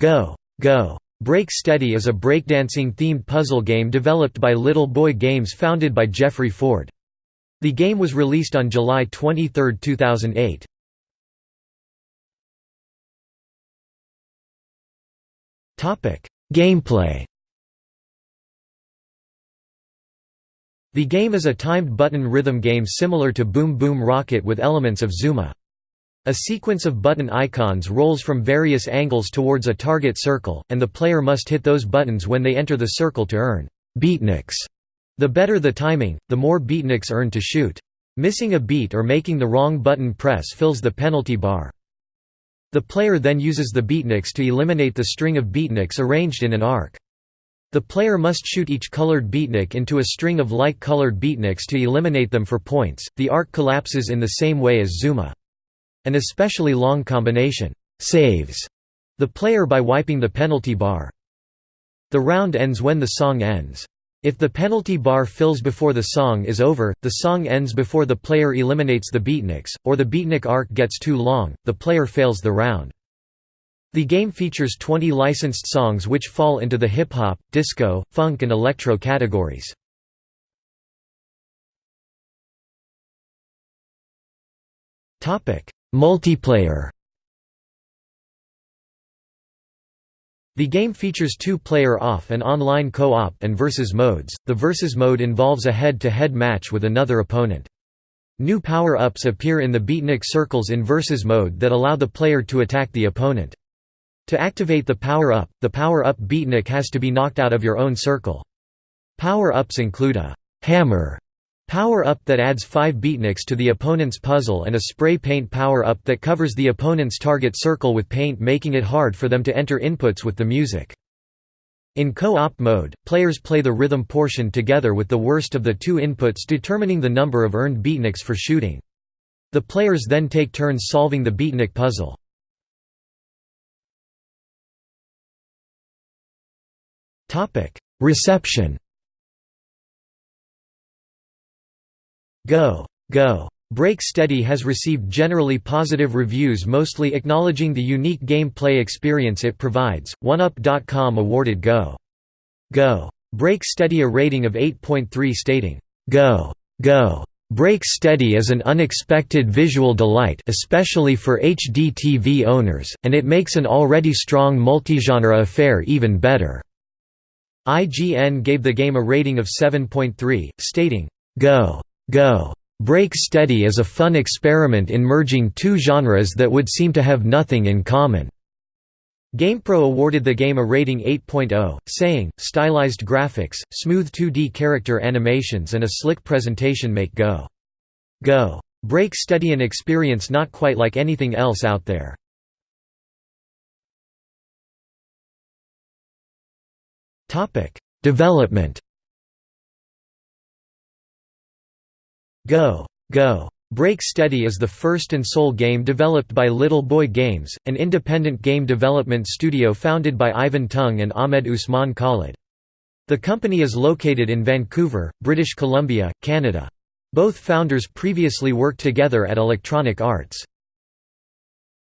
Go! Go! Break Steady is a breakdancing-themed puzzle game developed by Little Boy Games founded by Jeffrey Ford. The game was released on July 23, 2008. Gameplay The game is a timed button rhythm game similar to Boom Boom Rocket with elements of Zuma. A sequence of button icons rolls from various angles towards a target circle, and the player must hit those buttons when they enter the circle to earn beatniks. The better the timing, the more beatniks earned to shoot. Missing a beat or making the wrong button press fills the penalty bar. The player then uses the beatniks to eliminate the string of beatniks arranged in an arc. The player must shoot each colored beatnik into a string of like-colored beatniks to eliminate them for points. The arc collapses in the same way as Zuma. An especially long combination saves the player by wiping the penalty bar. The round ends when the song ends. If the penalty bar fills before the song is over, the song ends before the player eliminates the beatniks, or the beatnik arc gets too long, the player fails the round. The game features 20 licensed songs which fall into the hip-hop, disco, funk and electro categories. Multiplayer The game features two-player off and online co-op and versus modes. The versus mode involves a head-to-head -head match with another opponent. New power-ups appear in the beatnik circles in versus mode that allow the player to attack the opponent. To activate the power-up, the power-up beatnik has to be knocked out of your own circle. Power-ups include a hammer Power-up that adds 5 beatniks to the opponent's puzzle and a spray paint power-up that covers the opponent's target circle with paint making it hard for them to enter inputs with the music. In co-op mode, players play the rhythm portion together with the worst of the two inputs determining the number of earned beatniks for shooting. The players then take turns solving the beatnik puzzle. Reception Go! Go! Break Steady has received generally positive reviews mostly acknowledging the unique gameplay experience it provides. 1UP.com awarded Go! Go! Break Steady a rating of 8.3 stating, "'Go! Go! Break Steady is an unexpected visual delight especially for HD TV owners, and it makes an already strong multigenre affair even better." IGN gave the game a rating of 7.3, stating, "'Go! Go! Break Steady is a fun experiment in merging two genres that would seem to have nothing in common." GamePro awarded the game a rating 8.0, saying, stylized graphics, smooth 2D character animations and a slick presentation make Go! Go! Break Steady an experience not quite like anything else out there. Development Go! Go! Break Steady is the first and sole game developed by Little Boy Games, an independent game development studio founded by Ivan Tung and Ahmed Usman Khalid. The company is located in Vancouver, British Columbia, Canada. Both founders previously worked together at Electronic Arts.